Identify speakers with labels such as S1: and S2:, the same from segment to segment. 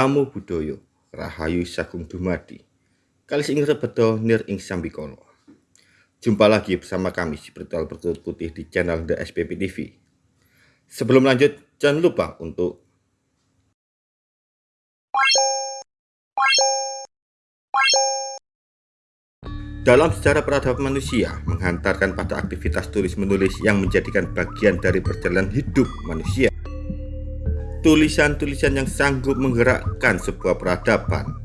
S1: Namo Buddhaya, Rahayu Sagung Dumadi. Kali ing rebedo nir ing sambikala. Jumpa lagi bersama kami si Spiritual Bertutur Putih di channel The SPP TV. Sebelum lanjut, jangan lupa untuk Dalam sejarah peradaban manusia, menghantarkan pada aktivitas tulis-menulis yang menjadikan bagian dari perjalanan hidup manusia tulisan-tulisan yang sanggup menggerakkan sebuah peradaban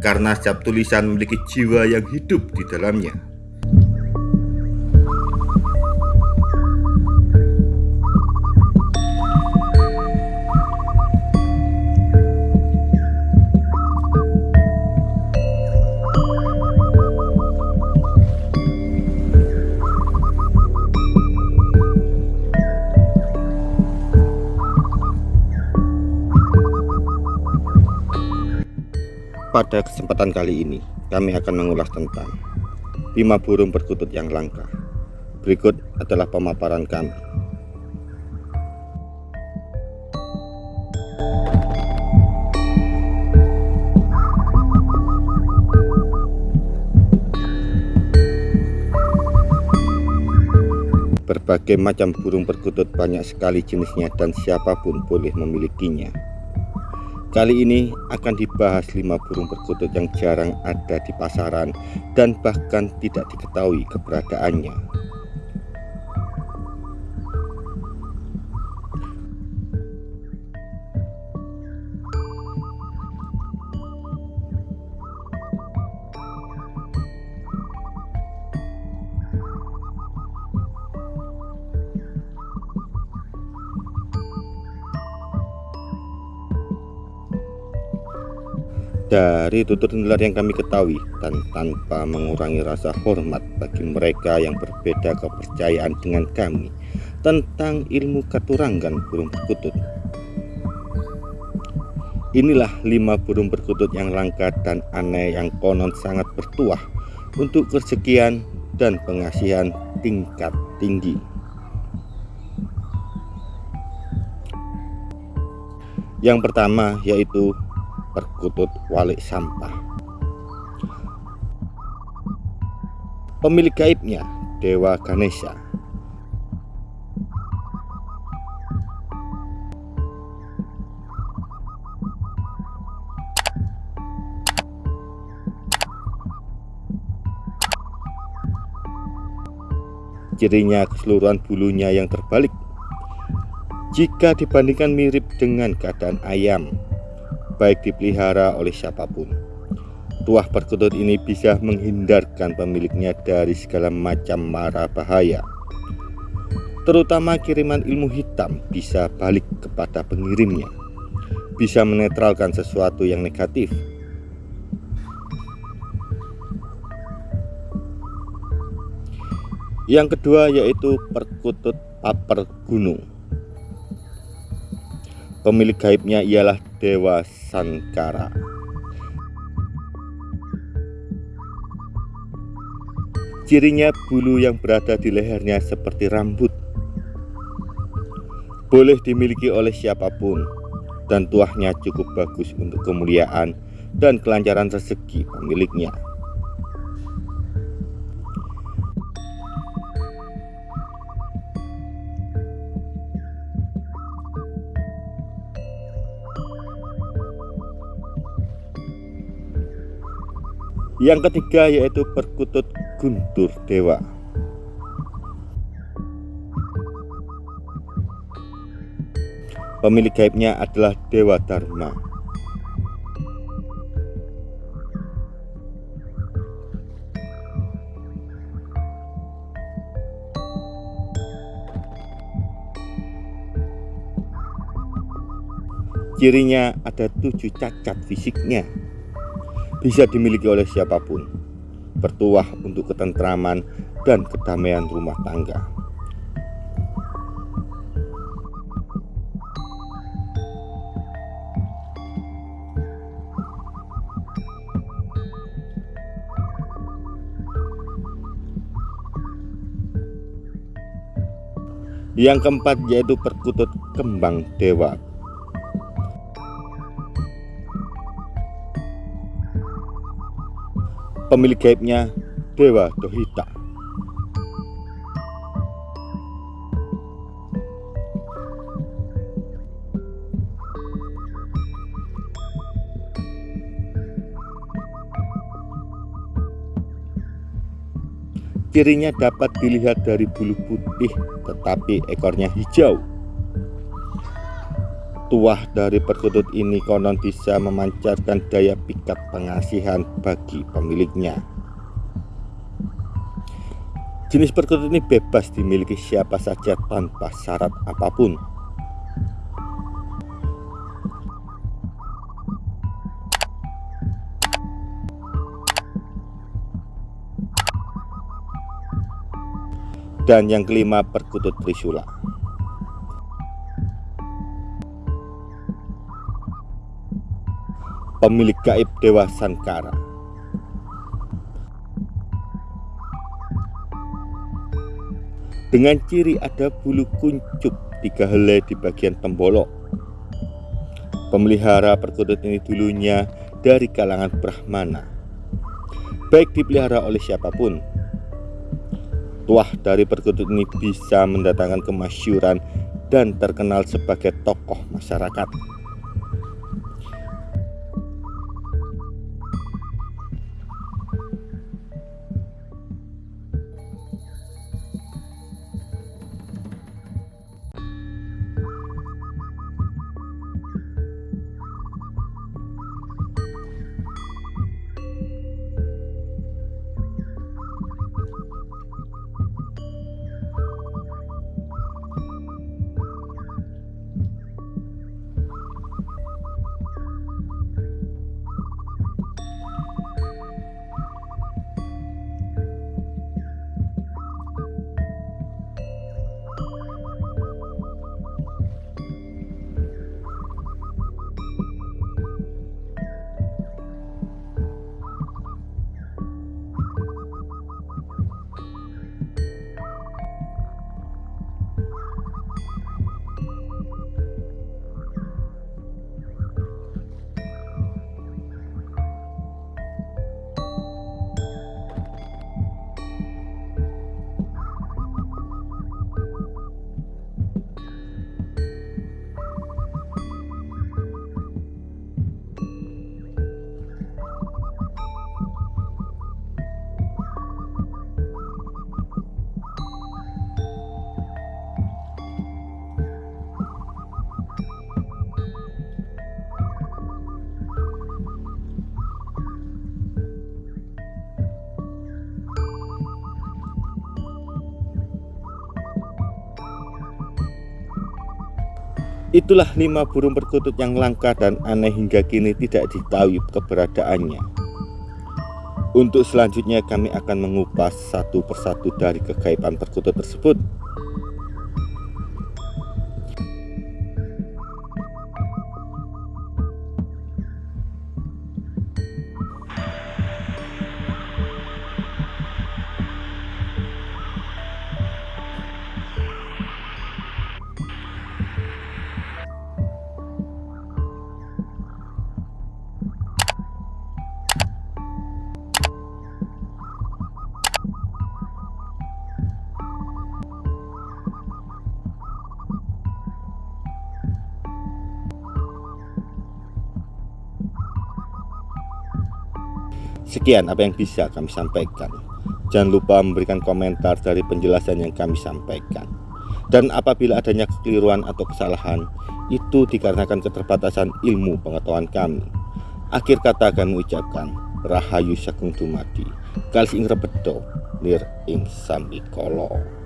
S1: karena setiap tulisan memiliki jiwa yang hidup di dalamnya. Pada kesempatan kali ini, kami akan mengulas tentang lima burung perkutut yang langka. Berikut adalah pemaparan kami. Berbagai macam burung perkutut banyak sekali jenisnya dan siapa pun boleh memilikinya. Kali ini akan dibahas lima burung perkutut yang jarang ada di pasaran dan bahkan tidak diketahui keberadaannya. Dari tutur nular yang kami ketahui dan tanpa mengurangi rasa hormat bagi mereka yang berbeda kepercayaan dengan kami tentang ilmu katurangan burung perkutut. Inilah lima burung perkutut yang langka dan aneh yang konon sangat bertuah untuk kesekian dan pengasihan tingkat tinggi. Yang pertama yaitu perkutut walik sampah. Pemilik gaibnya Dewa Ganesha. Cirinya keseluruhan bulunya yang terbalik jika dibandingkan mirip dengan keadaan ayam baik dipelihara oleh siapa pun. Tuah perkutut ini bisa menghindarkan pemiliknya dari segala macam mara bahaya. Terutama kiriman ilmu hitam bisa balik kepada pengirimnya. Bisa menetralkan sesuatu yang negatif. Yang kedua yaitu perkutut paper gunung. Pemilik gaibnya ialah Dewa Sankara. Cirinya bulu yang berada di lehernya seperti rambut. Boleh dimiliki oleh siapa pun dan tuahnya cukup bagus untuk kemuliaan dan kelancaran rezeki pemiliknya. Yang ketiga yaitu perkutut guntur dewa. Pemilik gaibnya adalah Dewa Dharma. Cirinya ada tujuh cacat fisiknya bisa dimiliki oleh siapa pun, bertuah untuk ketentraman dan kedamaian rumah tangga. Yang keempat yaitu perkutut kembang dewa Pemilik gaibnya Dewa Dohita. Cirinya dapat dilihat dari bulu putih tetapi ekornya hijau. Tuah dari perkutut ini konon bisa memancarkan daya pikat pengasihan bagi pemiliknya. Jenis perkutut ini bebas dimiliki siapa saja tanpa syarat apa pun. Dan yang kelima perkutut trisula. Pemilik gaib Dewa Sankara. Dengan ciri ada bulu kuncup tiga helai di bagian tembolok. Pemelihara perkutut ini dulunya dari kalangan Brahmana. Baik dipelihara oleh siapa pun. Tuah dari perkutut ini bisa mendatangkan kemasyuran dan terkenal sebagai tokoh masyarakat. Itulah lima burung perkutut yang langka dan aneh hingga kini tidak ditahui keberadaannya. Untuk selanjutnya kami akan mengupas satu persatu dari kegaiban perkutut tersebut. Sekian apa yang bisa kami sampaikan. Jangan lupa memberikan komentar dari penjelasan yang kami sampaikan. Dan apabila adanya kekeliruan atau kesalahan, itu dikarenakan keterbatasan ilmu pengetahuan kami. Akhir kata kami ucapkan, Rahayu Sakung Tumadi, Kalis ing lir ing sambikolo.